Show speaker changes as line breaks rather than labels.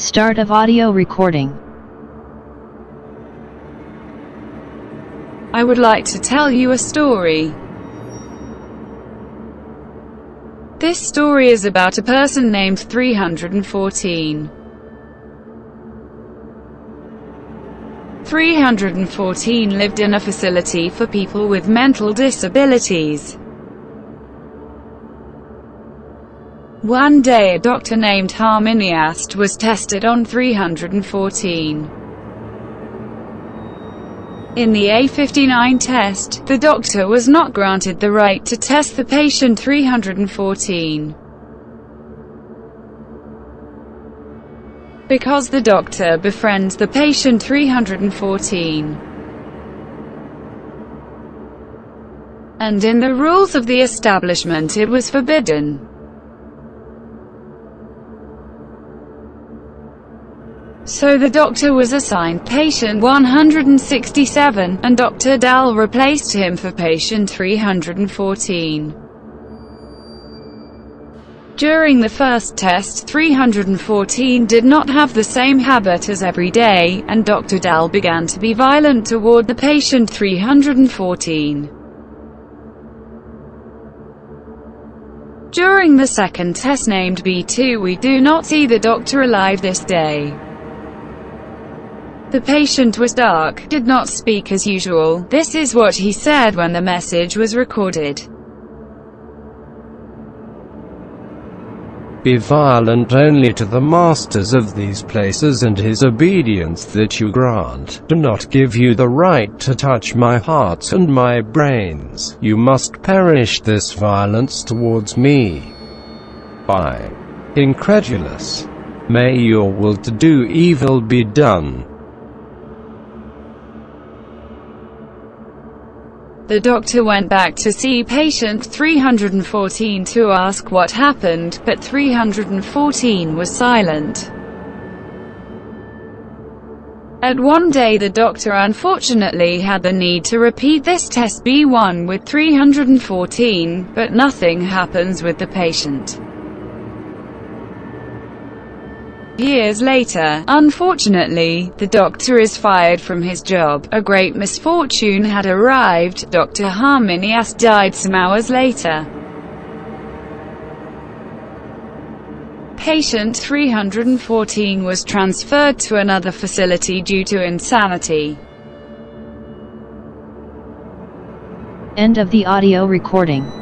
Start of audio recording.
I would like to tell you a story. This story is about a person named 314. 314 lived in a facility for people with mental disabilities. One day a doctor named Harminiast was tested on 314. In the A59 test, the doctor was not granted the right to test the patient 314. Because the doctor befriends the patient 314. And in the rules of the establishment it was forbidden. So the doctor was assigned patient 167, and Dr. Dahl replaced him for patient 314. During the first test, 314 did not have the same habit as every day, and Dr. Dahl began to be violent toward the patient 314. During the second test named B2 we do not see the doctor alive this day. The patient was dark, did not speak as usual. This is what he said when the message was recorded.
Be violent only to the masters of these places and his obedience that you grant. Do not give you the right to touch my heart and my brains. You must perish this violence towards me. By incredulous. May your will to do evil be done.
The doctor went back to see patient 314 to ask what happened, but 314 was silent. At one day the doctor unfortunately had the need to repeat this test B1 with 314, but nothing happens with the patient. Years later, unfortunately, the doctor is fired from his job. A great misfortune had arrived. Dr. Harminias died some hours later. Patient 314 was transferred to another facility due to insanity.
End of the audio recording.